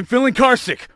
I'm feeling carsick.